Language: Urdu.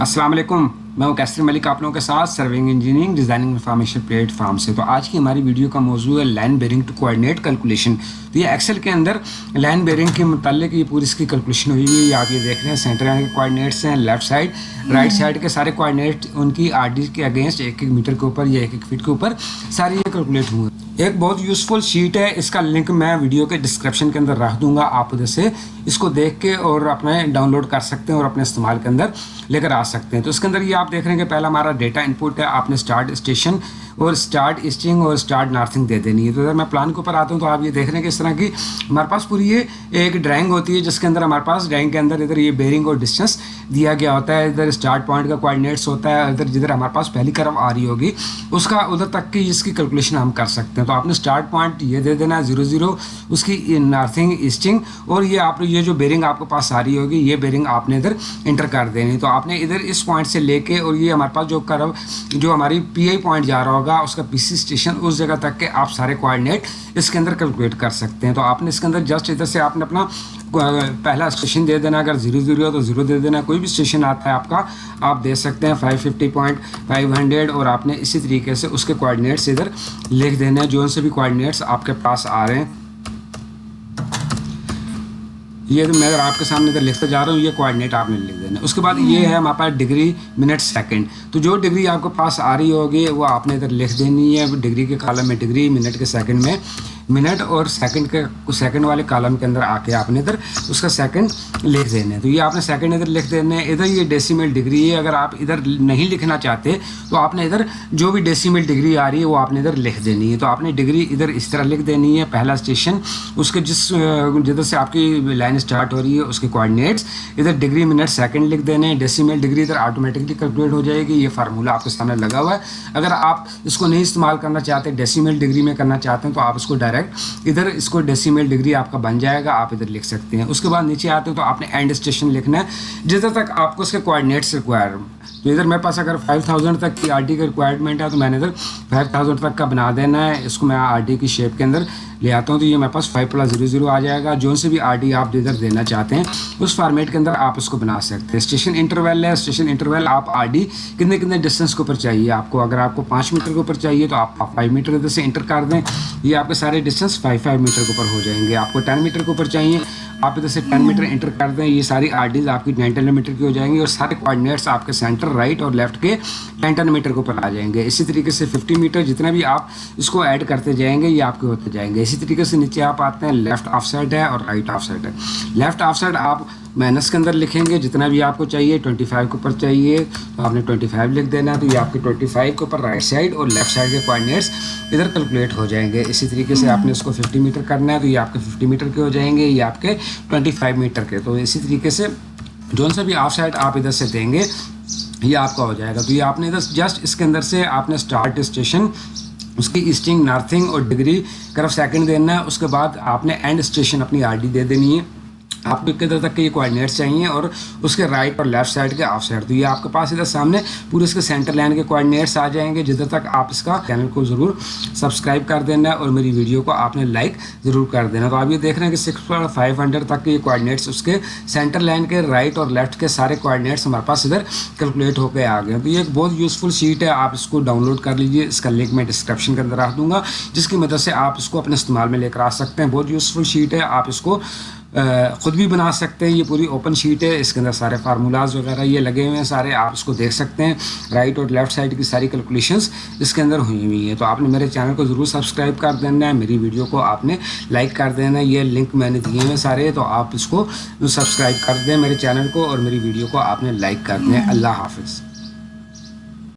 السلام علیکم میں وہ کیسر ملک آپ لوگوں کے ساتھ serving engineering designing information platform سے۔ تو آج کی ہماری ویڈیو کا موضوع ہے line bearing to coordinate calculation. تو یہ ایکسل کے اندر لائن بیرنگ کے متعلق یہ پوری اس کی کیلکولیشن ہوئی ہوئی ہے۔ آپ یہ دیکھ رہے ہیں سینٹر کے کوآڈینیٹس ہیں لیفٹ سائڈ رائٹ سائڈ کے سارے کوآڈینیٹ ان کی آر ڈی کے اگینسٹ ایک ایک میٹر کے اوپر یا ایک ایک فٹ کے اوپر سارے یہ کیلکولیٹ ہوئے ایک بہت یوزفل شیٹ ہے۔ اس کا لنک میں ویڈیو کے ڈسکرپشن کے اندر رکھ دوں گا آپ ادھر سے۔ اس کو دیکھ کے اور اپنے ڈاؤن لوڈ کر سکتے ہیں اور اپنے استعمال کے اندر لے کر آ سکتے ہیں۔ تو اس کے اندر یہ آپ دیکھ رہے ہیں کہ پہلا ہمارا ڈیٹا انپٹ ہے۔ آپ نے اسٹارٹ اسٹیشن اور اسٹارٹ ایسٹنگ اور اسٹارٹ نارتھنگ دے دینی ہے۔ تو اگر میں پلان کے اوپر آتا ہوں تو آپ یہ دیکھ رہے ہیں کہ اس طرح کی ہمارے پاس پوری یہ ایک ڈرائنگ ہوتی ہے، جس کے اندر ہمارے پاس ڈرائنگ کے اندر ادھر یہ بیرنگ اور ڈسٹینس دیا گیا ہوتا ہے۔ ادھر اسٹارٹ پوائنٹ کا کوآڈینیٹس ہوتا ہے۔ ادھر جدھر ہمارے پاس پہلی کرم آ رہی ہوگی، اس کا ادھر تک کی اس کی کیلکولیشن ہم کر سکتے ہیں۔ تو آپ نے اسٹارٹ پوائنٹ یہ دے دینا ہے زیرو زیرو اس کی نارتھنگ ایسٹنگ اور یہ آپ یہ جو بیرنگ آپ کے پاس آ رہی ہوگی، یہ بیرنگ آپ نے ادھر انٹر کر دینی۔ تو آپ نے ادھر اس پوائنٹ سے لے کے، اور یہ ہمارے پاس جو کرو جو ہماری پی آئی پوائنٹ جا رہا ہوگا، اس کا پی سی اسٹیشن اس جگہ تک کہ آپ سارے کوآڈینیٹ اس کے اندر کیلکولیٹ کر سکتے ہیں۔ تو آپ نے اس کے اندر جسٹ ادھر سے آپ نے اپنا پہلا اسٹیشن دے دینا، اگر زیرو زیرو ہو تو زیرو دے دینا، کوئی بھی اسٹیشن آتا ہے آپ کا، آپ دے سکتے ہیں five fifty point five hundred اور آپ نے اسی طریقے سے اس کے کوآڈینیٹس ادھر لکھ دینا ہے جو ان سے بھی کوآڈینیٹس آپ کے پاس آ رہے ہیں۔ یہ میں اگر آپ کے سامنے ادھر لکھتا جا رہا ہوں، یہ کوآڈینیٹ آپ نے لکھ دینا اس کے بعد یہ ہے ہمارے پاس ڈگری منٹ سیکنڈ تو جو ڈگری آپ کے پاس آ رہی ہوگی، وہ آپ نے ادھر لکھ دینی ہے۔ ڈگری کے کالم میں ڈگری منٹ کے سیکنڈ میں۔ منٹ اور سیکنڈ کے سیکنڈ والے کالم کے اندر آ کے آپ نے ادھر، اس کا سیکنڈ لکھ دینا ہے تو یہ آپ نے سیکنڈ ادھر لکھ دینا ہے ادھر یہ ڈیسیمل ڈگری ہے۔ اگر آپ ادھر نہیں لکھنا چاہتے، تو آپ نے ادھر جو بھی ڈیسیمل ڈگری آ رہی ہے، وہ آپ نے ادھر لکھ دینی ہے۔ تو آپ نے ڈگری ادھر اس طرح لکھ دینی ہے۔ پہلا اسٹیشن اس کے جس، جدھر سے آپ کی لائن اسٹارٹ ہو رہی ہے، اس کے کوآڈینیٹس ادھر ڈگری منٹ سیکنڈ لکھ دینے ہیں۔ ڈیسیمل ڈگری ادھر آٹومیٹکلی کیلکولیٹ ہو جائے گی۔ یہ فارمولہ آپ کے سامنے لگا ہوا ہے۔ اگر آپ اس کو نہیں استعمال کرنا چاہتے ڈیسیمل ڈگری میں کرنا چاہتے ہیں، تو آپ اس کو ڈائریکٹ ڈائریکٹ ادھر اس کو ڈیسیمیل ڈگری آپ کا بن جائے گا، آپ ادھر لکھ سکتے ہیں۔ اس کے بعد نیچے آتے ہیں تو آپ نے اینڈ اسٹیشن لکھنا ہے۔ جدھر تک آپ کو اس کے کوآڈینیٹس ریکوائر تو ادھر میرے پاس اگر فائیو تھاؤزینڈ تک کی آر ڈی کا ریکوائرمنٹ ہے تو میں نے ادھر فائیو تھاؤزینڈ تک کا بنا دینا ہے۔ اس کو میں آر ڈی کی شیپ کے اندر لے آتا ہوں تو یہ میرے پاس فائیو پلس زیرو زیرو آ جائے گا۔ جو سے بھی آر ڈی آپ ادھر دینا چاہتے ہیں، اس فارمیٹ کے اندر آپ اس کو بنا سکتے ہیں۔ اسٹیشن انٹرویل ہے اسٹیشن انٹرویل آپ آر ڈی کتنے کتنے ڈسٹینس کے اوپر چاہیے؟ آپ کو اگر آپ کو پانچ میٹر کے اوپر چاہیے تو آپ فائیو میٹر ادھر سے انٹر کر دیں۔ یہ آپ کے سارے ڈسٹینس فائیو فائیو میٹر کے اوپر ہو جائیں گے۔ آپ کو ٹین میٹر کے اوپر چاہیے۔ آپ ادھر سے ٹین میٹر انٹر کر دیں، یہ ساری آر ڈیز آپ کی ٹین میٹر کی ہو جائیں گی اور سارے کوآڈینیٹس آپ کے سینٹر رائٹ اور لیفٹ کے ٹین ٹین میٹر کے اوپر آ جائیں گے۔ اسی طریقے سے ففٹی میٹر جتنا بھی آپ اس کو ایڈ کرتے جائیں گے، یہ آپ کے ہوتے جائیں گے۔ اسی طریقے سے نیچے آپ آتے ہیں لیفٹ آف سائڈ ہے اور رائٹ آف سائڈ ہے۔ لیفٹ آف سائڈ آپ مائنس کے اندر لکھیں گے، جتنا بھی آپ کو چاہیے ٹوئنٹی فائیو کے اوپر چاہیے۔ تو آپ نے ٹوئنٹی فائیو لکھ دینا ہے، تو یہ آپ کے ٹوئنٹی فائیو کے اوپر رائٹ سائڈ اور لیفٹ سائڈ کے کوآڈینیٹس ادھر کیلکولیٹ ہو جائیں گے۔ اسی طریقے سے آپ نے اس کو ففٹی میٹر کرنا ہے، تو یہ آپ کے ففٹی میٹر کے ہو جائیں گے، یہ آپ کے ٹوئنٹی فائیو میٹر کے۔ تو اسی طریقے سے جون سا بھی آف سائڈ آپ ادھر سے دیں گے، یہ آپ کا ہو جائے گا۔ تو یہ آپ نے ادھر جسٹ اس کے اندر سے آپ نے اسٹارٹ اسٹیشن اس کی ایسٹنگ نارتھنگ اور ڈگری کرف سیکنڈ دینا ہے۔ اس کے بعد آپ نے اینڈ اسٹیشن اپنی آر ڈی دے دینی ہے۔ آپ کو کدھر تک کے یہ کوآڈینیٹس چاہیے اور اس کے رائٹ اور لیفٹ سائڈ کے آف سائڈ تو یہ آپ کے پاس ادھر سامنے پورے اس کے سینٹر لائن کے کوآڈینیٹس آ جائیں گے۔ جدھر تک آپ اس کا چینل کو ضرور سبسکرائب کر دینا اور میری ویڈیو کو آپ نے لائک ضرور کر دینا۔ تو آپ یہ دیکھ رہے ہیں کہ سکس فائیو ہنڈریڈ تک کے یہ کوآڈینیٹس اس کے سینٹر لائن کے رائٹ اور لیفٹ کے سارے کوآڈینیٹس ہمارے پاس ادھر کیلکولیٹ ہو کے آ گئے تو یہ ایک بہت یوزفل شیٹ ہے۔ آپ اس کو ڈاؤن لوڈ کر لیجیے اس کا لنک میں ڈسکرپشن کے اندر رکھ دوں گا، جس کی مدد سے آپ اس کو اپنے استعمال میں لے کر آ سکتے ہیں۔ بہت یوزفل شیٹ ہے۔ آپ اس کو خود بھی بنا سکتے ہیں، یہ پوری اوپن شیٹ ہے، اس کے اندر سارے فارمولاز وغیرہ یہ لگے ہوئے ہیں، سارے آپ اس کو دیکھ سکتے ہیں۔ رائٹ اور لیفٹ سائڈ کی ساری کیلکولیشنس اس کے اندر ہوئی ہوئی ہیں۔ تو آپ نے میرے چینل کو ضرور سبسکرائب کر دینا ہے، میری ویڈیو کو آپ نے لائک کر دینا ہے، یہ لنک میں نے دیے ہوئے سارے، تو آپ اس کو سبسکرائب کر دیں میرے چینل کو اور میری ویڈیو کو آپ نے لائک کر دیں۔ اللہ حافظ۔